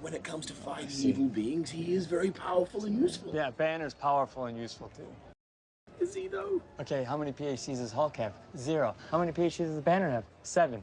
when it comes to oh, fighting evil beings, he is very powerful and useful. Yeah, Banner's powerful and useful too. Is he though? Okay, how many PhDs does Hulk have? Zero. How many PhDs does Banner have? Seven.